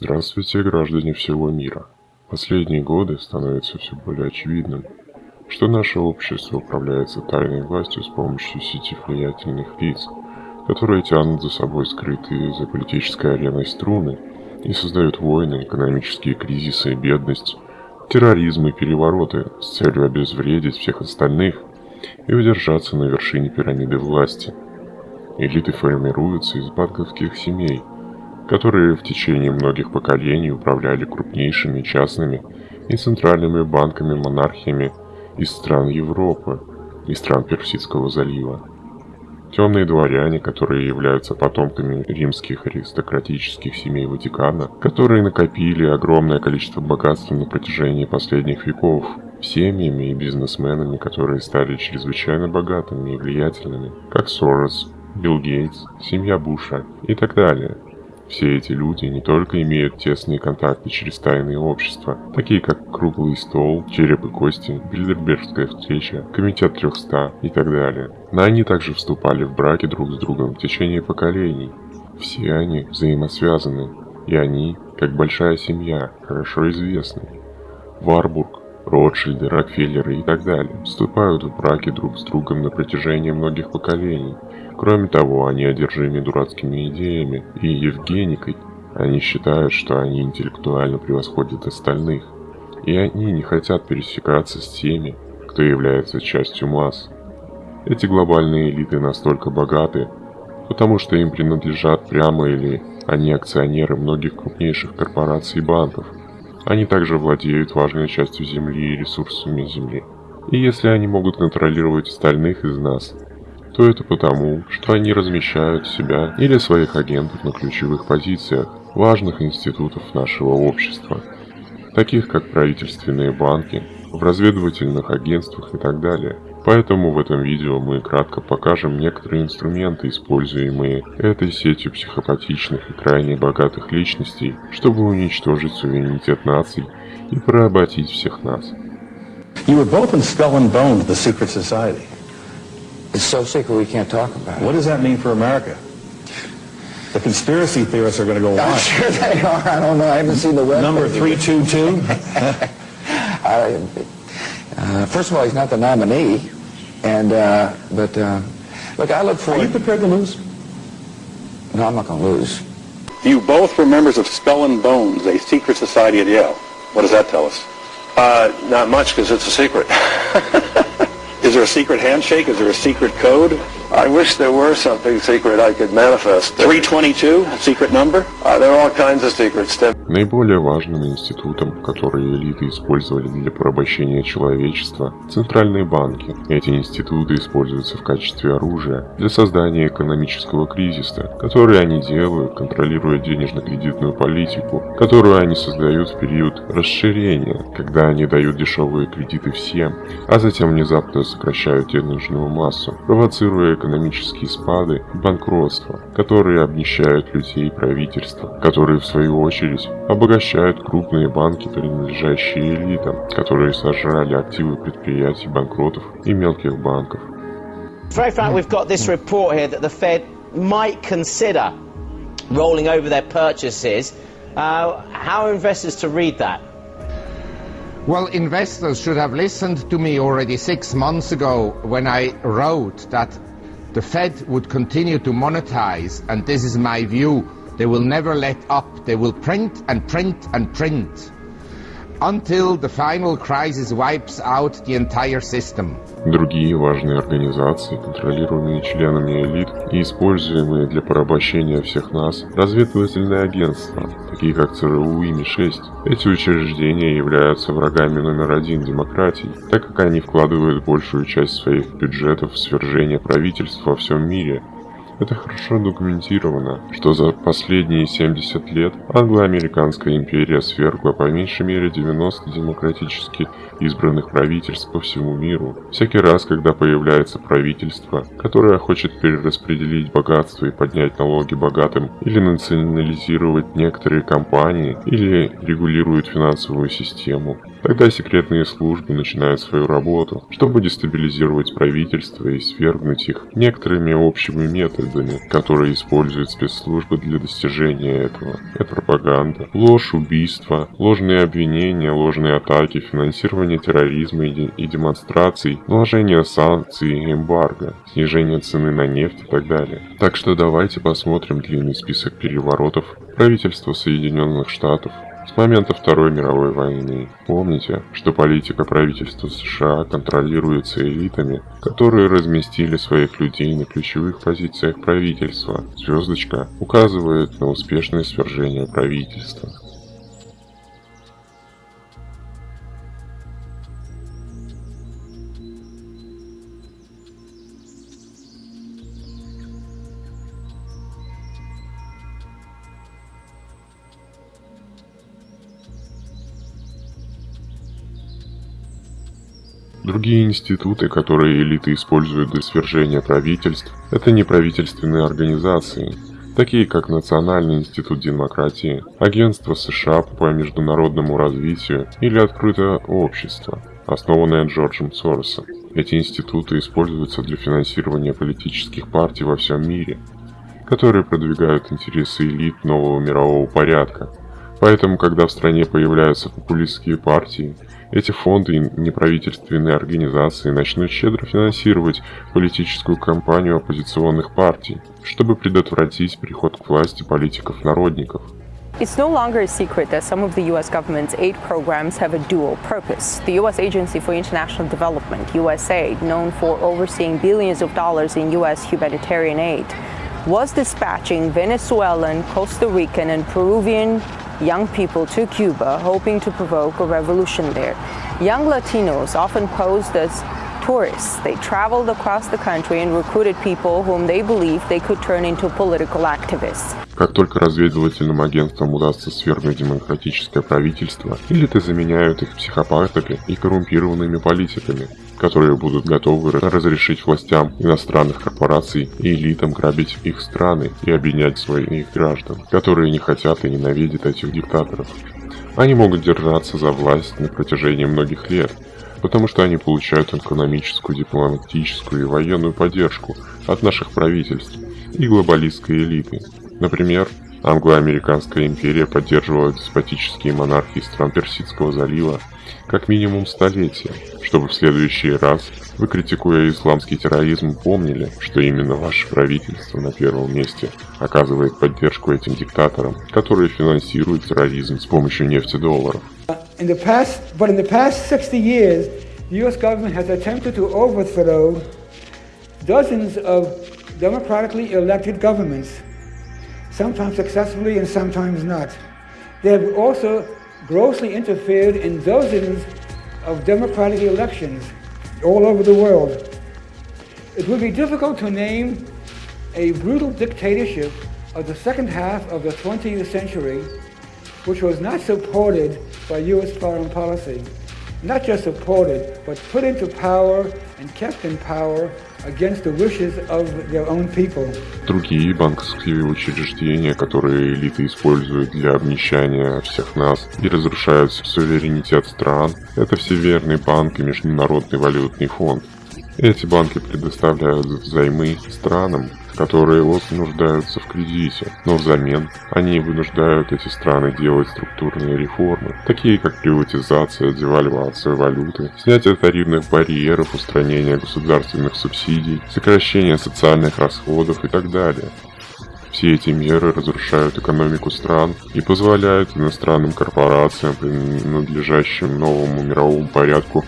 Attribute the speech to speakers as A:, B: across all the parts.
A: Здравствуйте, граждане всего мира. Последние годы становится все более очевидным, что наше общество управляется тайной властью с помощью сети влиятельных лиц, которые тянут за собой скрытые за политической ареной струны и создают войны, экономические кризисы и бедность, терроризм и перевороты с целью обезвредить всех остальных и удержаться на вершине пирамиды власти. Элиты формируются из банковских семей – которые в течение многих поколений управляли крупнейшими частными и центральными банками-монархиями из стран Европы и стран Персидского залива. Темные дворяне, которые являются потомками римских аристократических семей Ватикана, которые накопили огромное количество богатства на протяжении последних веков, семьями и бизнесменами, которые стали чрезвычайно богатыми и влиятельными, как Сорос, Билл Гейтс, семья Буша и так далее – все эти люди не только имеют тесные контакты через тайные общества, такие как Круглый стол, Череп и кости, Бильдербергская встреча, Комитет 300 и так далее, но они также вступали в браки друг с другом в течение поколений. Все они взаимосвязаны, и они, как большая семья, хорошо известны. Варбург, Ротшильды, Рокфеллеры и так далее вступают в браки друг с другом на протяжении многих поколений, Кроме того, они одержимы дурацкими идеями и Евгеникой. Они считают, что они интеллектуально превосходят остальных. И они не хотят пересекаться с теми, кто является частью масс. Эти глобальные элиты настолько богаты, потому что им принадлежат прямо или они акционеры многих крупнейших корпораций и банков. Они также владеют важной частью Земли и ресурсами Земли. И если они могут контролировать остальных из нас, то это потому, что они размещают себя или своих агентов на ключевых позициях важных институтов нашего общества, таких как правительственные банки, в разведывательных агентствах и так далее. Поэтому в этом видео мы кратко покажем некоторые инструменты, используемые этой сетью психопатичных и крайне богатых личностей, чтобы уничтожить суверенитет наций и поработить всех нас.
B: You were both in Skull and Bones, the secret society.
C: It's so secret we can't talk about it.
B: What does that mean for America? The conspiracy theorists are going to go
C: I'm
B: on.
C: sure they are. I don't know. I haven't seen the web.
B: Number 322?
C: Uh, first of all, he's not the nominee. And, uh, but, uh, look, I look
B: Are you prepared to lose?
C: No, I'm not going to lose.
D: You both were members of Skull and Bones, a secret society at Yale. What does that tell us?
E: Uh, not much because it's a secret.
D: Is there a secret handshake? Is there a secret code?
E: I wish there were something secret I could manifest.
D: 322, secret number?
E: Uh, there are all kinds of secrets.
A: Наиболее важным институтом, который элиты использовали для порабощения человечества, центральные банки. Эти институты используются в качестве оружия для создания экономического кризиса, который они делают, контролируя денежно-кредитную политику, которую они создают в период расширения, когда они дают дешевые кредиты всем, а затем внезапно сокращают денежную массу, провоцируя экономические спады и банкротство, которые обнищают людей и правительства, которые в свою очередь обогащают крупные банки, принадлежащие элитам, которые сожрали активы предприятий, банкротов и мелких банков.
F: It's very fact we've got this report here that the Fed might consider rolling over their purchases. Uh, how are investors to read that?
G: Well, investors should have listened to me already six months ago when I wrote that the Fed would continue to monetize, and this is my view. They will never let up. They will print and print and print until the final crisis wipes out the entire system.
A: Другие важные организации, контролируемые членами элит и используемые для порабощения всех нас, разведывательные агентства, такие как ЦРУ и МИ-6. Эти учреждения являются врагами номер один демократии, так как они вкладывают большую часть своих бюджетов в свержение правительств во всем мире, это хорошо документировано, что за последние 70 лет англо-американская империя свергла по меньшей мере 90 демократически избранных правительств по всему миру. Всякий раз, когда появляется правительство, которое хочет перераспределить богатство и поднять налоги богатым, или национализировать некоторые компании, или регулирует финансовую систему, Тогда секретные службы начинают свою работу, чтобы дестабилизировать правительство и свергнуть их некоторыми общими методами, которые используют спецслужбы для достижения этого. Это пропаганда, ложь, убийства, ложные обвинения, ложные атаки, финансирование терроризма и, и демонстраций, наложение санкций и эмбарго, снижение цены на нефть и так далее. Так что давайте посмотрим длинный список переворотов правительства Соединенных Штатов, с момента Второй мировой войны. Помните, что политика правительства США контролируется элитами, которые разместили своих людей на ключевых позициях правительства. Звездочка указывает на успешное свержение правительства. Другие институты, которые элиты используют для свержения правительств, это неправительственные организации, такие как Национальный институт демократии, Агентство США по международному развитию или Открытое общество, основанное Джорджем Соросом. Эти институты используются для финансирования политических партий во всем мире, которые продвигают интересы элит нового мирового порядка. Поэтому, когда в стране появляются популистские партии, эти фонды и неправительственные организации начнут щедро финансировать политическую кампанию оппозиционных партий, чтобы предотвратить приход к власти политиков-народников.
H: It's no longer a secret that some of the U.S. government's aid programs have a dual purpose. The U.S. Agency for International Development, USAID, known for overseeing billions of dollars in U.S. humanitarian aid, was dispatching Venezuelan, Costa Rican, and Peruvian young people to Cuba, hoping to provoke a revolution there. Young Latinos often posed as tourists. They traveled across the country and recruited people whom they believed they could turn into political activists.
A: Как только разведывательным агентствам удастся свергнуть демократическое правительство, элиты заменяют их психопатами и коррумпированными политиками, Которые будут готовы разрешить властям иностранных корпораций и элитам грабить их страны и обвинять своих граждан, которые не хотят и ненавидят этих диктаторов. Они могут держаться за власть на протяжении многих лет, потому что они получают экономическую, дипломатическую и военную поддержку от наших правительств и глобалистской элиты. Например, Англо-Американская империя поддерживала деспотические монархии стран Персидского залива как минимум столетия, чтобы в следующий раз вы, критикуя исламский терроризм, помнили, что именно ваше правительство на первом месте оказывает поддержку этим диктаторам, которые финансируют терроризм с помощью нефтедолларов.
I: In the past, but in the past 60 years, the U.S. government has attempted to overthrow dozens of democratically elected governments, sometimes successfully and sometimes not. They have also grossly interfered in dozens of democratic elections all over the world. It would be difficult to name a brutal dictatorship of the second half of the 20th century which was not supported by U.S. foreign policy. Not just supported, but put into power and kept in power
A: Другие банковские учреждения, которые элиты используют для обнищания всех нас и разрушают суверенитет стран, это Всеверный банк и Международный валютный фонд. Эти банки предоставляют взаймы странам, которые остро нуждаются в кредите, но взамен они вынуждают эти страны делать структурные реформы, такие как приватизация, девальвация валюты, снятие тарифных барьеров, устранение государственных субсидий, сокращение социальных расходов и так далее. Все эти меры разрушают экономику стран и позволяют иностранным корпорациям, принадлежащим новому мировому порядку,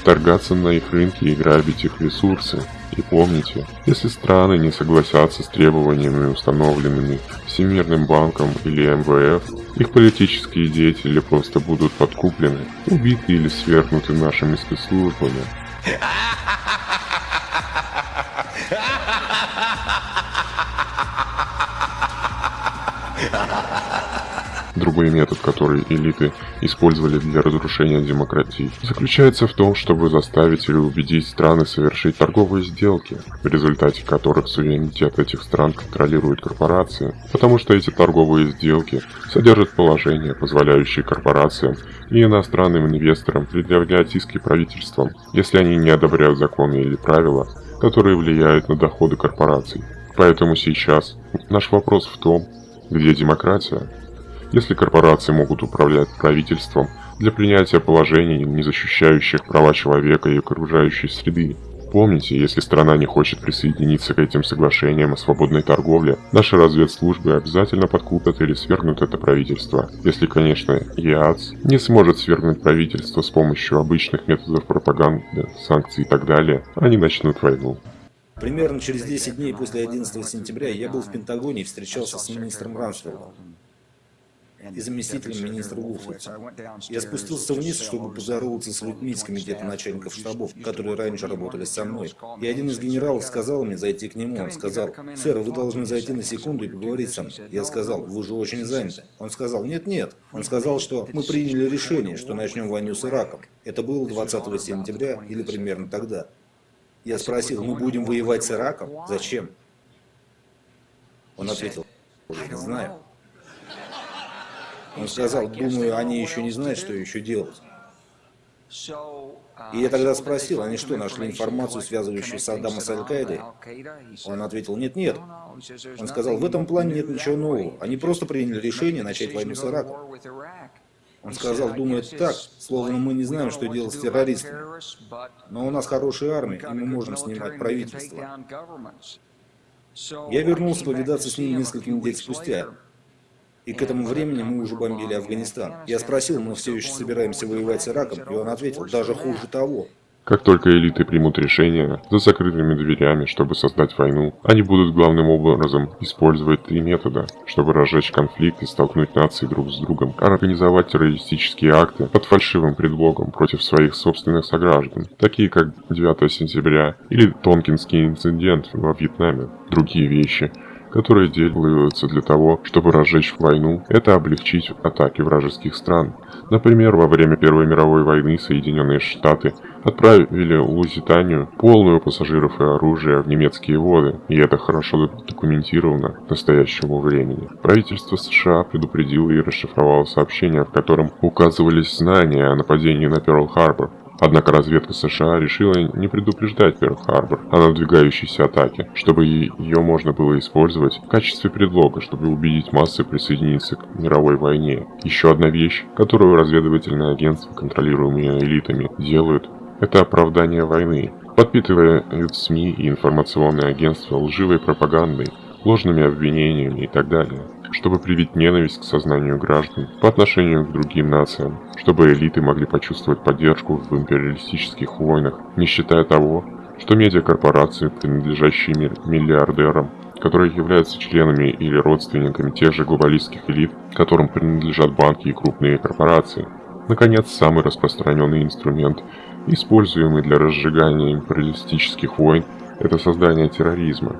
A: вторгаться на их рынки и грабить их ресурсы. И помните, если страны не согласятся с требованиями, установленными Всемирным банком или МВФ, их политические деятели просто будут подкуплены, убиты или свергнуты нашими спецслужбами. Грубый метод, который элиты использовали для разрушения демократии, заключается в том, чтобы заставить или убедить страны совершить торговые сделки, в результате которых суверенитет этих стран контролируют корпорации, потому что эти торговые сделки содержат положения, позволяющие корпорациям и иностранным инвесторам предъявлять иски правительствам, если они не одобряют законы или правила, которые влияют на доходы корпораций. Поэтому сейчас наш вопрос в том, где демократия? Если корпорации могут управлять правительством для принятия положений, не защищающих права человека и окружающей среды, Помните, если страна не хочет присоединиться к этим соглашениям о свободной торговле, наши разведслужбы обязательно подкупят или свергнут это правительство. Если, конечно, ЕАЦ не сможет свергнуть правительство с помощью обычных методов пропаганды, санкций и так далее, они начнут войну.
J: Примерно через 10 дней после 11 сентября я был в Пентагоне и встречался с министром Рамсфелдом и заместителем министра Вулфрица. Я спустился вниз, чтобы поздороваться с людьми из комитета начальников штабов, которые раньше работали со мной. И один из генералов сказал мне зайти к нему. Он сказал, «Сэр, вы должны зайти на секунду и поговорить со мной». Я сказал, «Вы же очень заняты». Он сказал, «Нет-нет». Он сказал, что мы приняли решение, что начнем войну с Ираком. Это было 20 сентября или примерно тогда. Я спросил, мы будем воевать с Ираком? Зачем? Он ответил, не знаю. Он сказал, думаю, они еще не знают, что еще делать. И я тогда спросил, они что, нашли информацию, связывающую Саддама с Аль-Каидой? Он ответил, нет, нет. Он сказал, в этом плане нет ничего нового. Они просто приняли решение начать войну с Ираком. Он сказал, думает так, словно мы не знаем, что делать с террористами. Но у нас хорошая армия, и мы можем снимать правительство. Я вернулся повидаться с ним несколько недель спустя. И к этому времени мы уже бомбили Афганистан. Я спросил, мы все еще собираемся воевать с Ираком, и он ответил, даже хуже того.
A: Как только элиты примут решение за закрытыми дверями, чтобы создать войну, они будут главным образом использовать три метода, чтобы разжечь конфликт и столкнуть нации друг с другом, организовать террористические акты под фальшивым предлогом против своих собственных сограждан, такие как 9 сентября или Тонкинский инцидент во Вьетнаме, другие вещи – которые делаются для того, чтобы разжечь войну, это облегчить атаки вражеских стран. Например, во время Первой мировой войны Соединенные Штаты отправили Лузитанию полную пассажиров и оружия в немецкие воды, и это хорошо документировано к настоящему времени. Правительство США предупредило и расшифровало сообщение, в котором указывались знания о нападении на Перл-Харбор, Однако разведка США решила не предупреждать Перл-Харбор о надвигающейся атаке, чтобы ее можно было использовать в качестве предлога, чтобы убедить массы присоединиться к мировой войне. Еще одна вещь, которую разведывательные агентства, контролируемые элитами, делают, это оправдание войны, подпитывая СМИ и информационные агентства лживой пропагандой, ложными обвинениями и так далее чтобы привить ненависть к сознанию граждан по отношению к другим нациям, чтобы элиты могли почувствовать поддержку в империалистических войнах, не считая того, что медиакорпорации, принадлежащие миллиардерам, которые являются членами или родственниками тех же глобалистских элит, которым принадлежат банки и крупные корпорации. Наконец, самый распространенный инструмент, используемый для разжигания империалистических войн, это создание терроризма.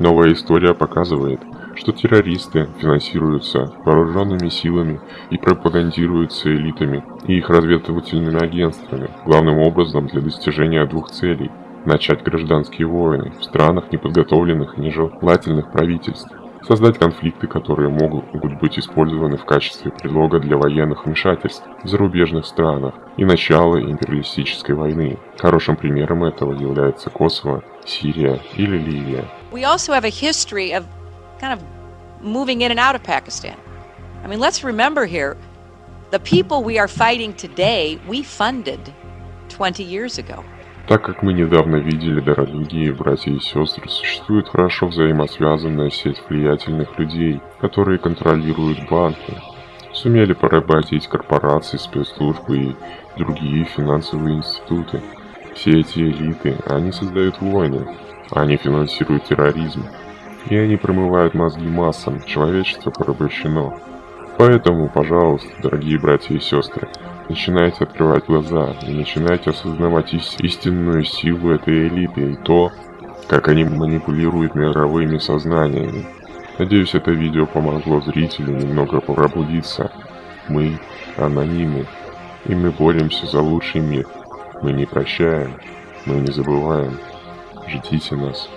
A: Новая история показывает, что террористы финансируются вооруженными силами и пропагандируются элитами и их разведывательными агентствами, главным образом для достижения двух целей – начать гражданские войны в странах неподготовленных и нежелательных правительств, создать конфликты, которые могут быть использованы в качестве предлога для военных вмешательств в зарубежных странах и начала империалистической войны. Хорошим примером этого является Косово, Сирия или Ливия. We also have a history of kind of moving in and out of Pakistan. I mean, let's remember here, the people we are fighting today, we funded 20 years ago. Так как мы недавно видели, дорогие братья и сестры, существует хорошо взаимосвязанная сеть влиятельных людей, которые контролируют банки, сумели поработить корпорации, спецслужбы и другие финансовые институты. Все эти элиты, они создают войны, они финансируют терроризм, и они промывают мозги массам, человечество порабощено. Поэтому, пожалуйста, дорогие братья и сестры, начинайте открывать глаза и начинайте осознавать истинную силу этой элиты и то, как они манипулируют мировыми сознаниями. Надеюсь, это видео помогло зрителю немного пробудиться. Мы анонимы, и мы боремся за лучший мир. Мы не прощаем, мы не забываем ждите нас.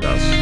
A: Yes.